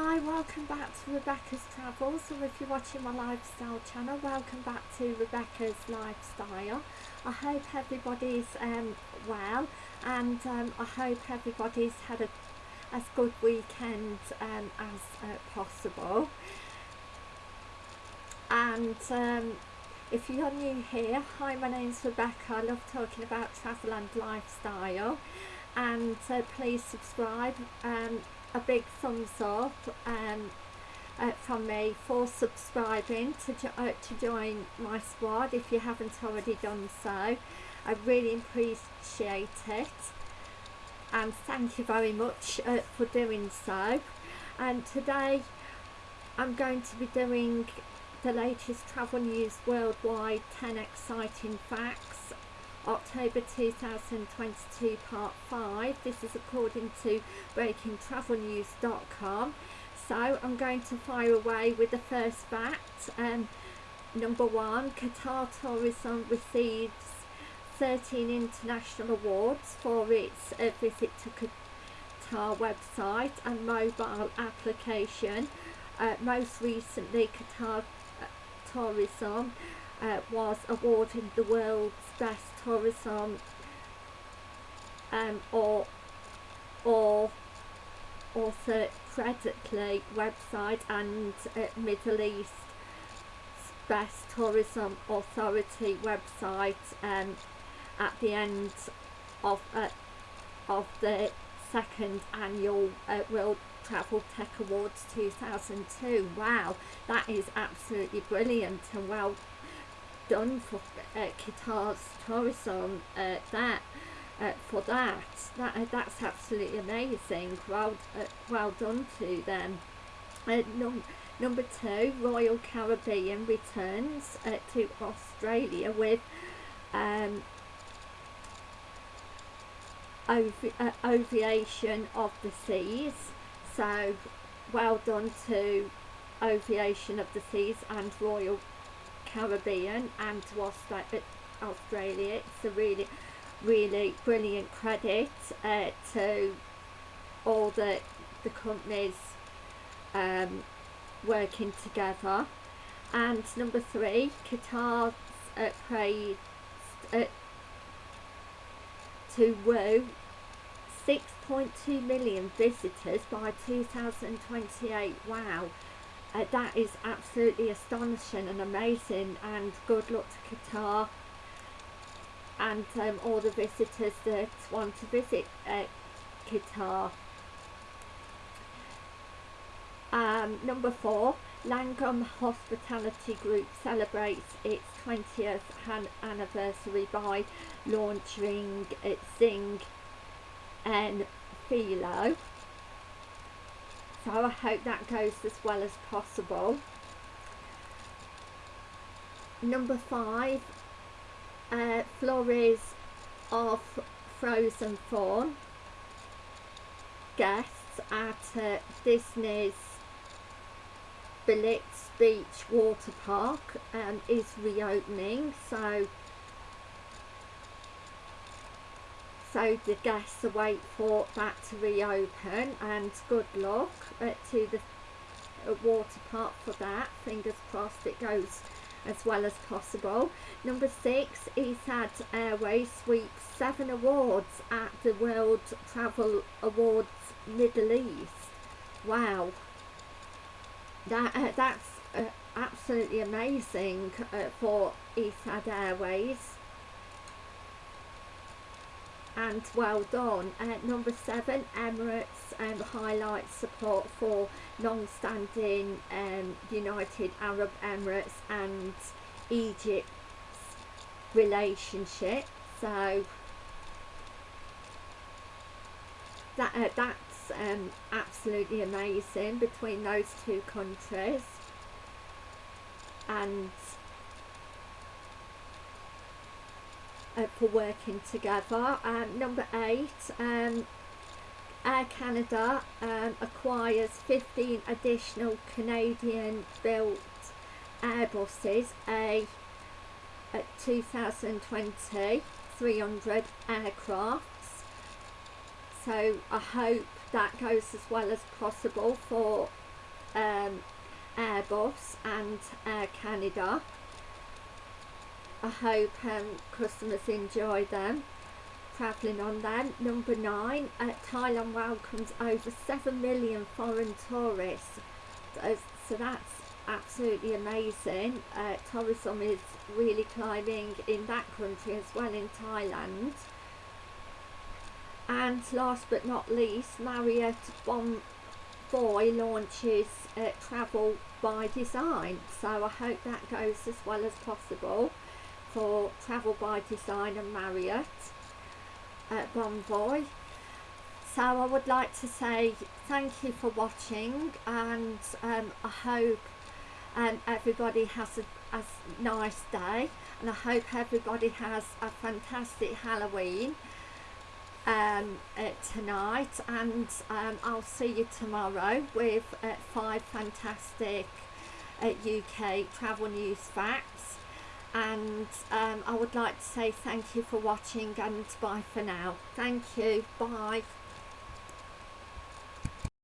Hi, welcome back to Rebecca's Travels, or if you're watching my lifestyle channel, welcome back to Rebecca's Lifestyle. I hope everybody's um, well, and um, I hope everybody's had a as good weekend um, as uh, possible. And um, if you're new here, hi, my name's Rebecca. I love talking about travel and lifestyle. And uh, please subscribe. Um, a big thumbs up um, uh, from me for subscribing to, jo uh, to join my squad if you haven't already done so. I really appreciate it and thank you very much uh, for doing so. And today I'm going to be doing the latest travel news worldwide 10 exciting facts October 2022 part 5 this is according to breakingtravelnews.com so I'm going to fire away with the first fact. Um, number one Qatar Tourism receives 13 international awards for its uh, visit to Qatar website and mobile application. Uh, most recently Qatar uh, Tourism uh, was awarded the world's best tourism um, or or also website and uh, Middle East best tourism authority website um, at the end of uh, of the second annual uh, World Travel Tech Awards 2002 wow that is absolutely brilliant and well done for uh, Qatar's tourism uh, that uh, for that. That uh, that's absolutely amazing. Well uh, well done to them. Uh, num number two Royal Caribbean returns uh, to Australia with um, ov uh, Ovation of the Seas. So well done to Ovation of the Seas and Royal Caribbean and to Australia. It's a really, really brilliant credit uh, to all the, the companies um, working together. And number three, Qatar's uh, praised uh, to woo 6.2 million visitors by 2028. Wow uh, that is absolutely astonishing and amazing and good luck to Qatar and um, all the visitors that want to visit uh, Qatar. Um, number four, Langham Hospitality Group celebrates its 20th anniversary by launching its Zing and Philo so I hope that goes as well as possible. Number five, uh, flurries of frozen fawn guests at uh, Disney's Blizzard Beach Water Park um, is reopening so so the guests await for that to reopen and good luck uh, to the uh, water park for that. Fingers crossed it goes as well as possible. Number six Etihad Airways sweeps seven awards at the World Travel Awards Middle East. Wow. That uh, that's uh, absolutely amazing uh, for Etihad Airways and well done. Uh, number seven, Emirates um, highlights support for long-standing um, United Arab Emirates and Egypt's relationship. So that uh, that's um, absolutely amazing between those two countries and uh, for working together. Um, number eight, um, Air Canada um, acquires 15 additional Canadian built Airbuses, a, a 2020 300 aircrafts. So I hope that goes as well as possible for um, Airbus and Air Canada. I hope um, customers enjoy them travelling on them. Number nine, uh, Thailand welcomes over 7 million foreign tourists. So, that's absolutely amazing. Uh, tourism is really climbing in that country as well in Thailand. And last but not least, Marriott Bonvoy launches uh, Travel by Design. So I hope that goes as well as possible for Travel by Design and Marriott at Bonvoy. So I would like to say thank you for watching and um, I hope um, everybody has a, a nice day and I hope everybody has a fantastic Halloween um, uh, tonight and um, I'll see you tomorrow with uh, five fantastic uh, UK travel news facts and um, I would like to say thank you for watching and bye for now. Thank you. Bye.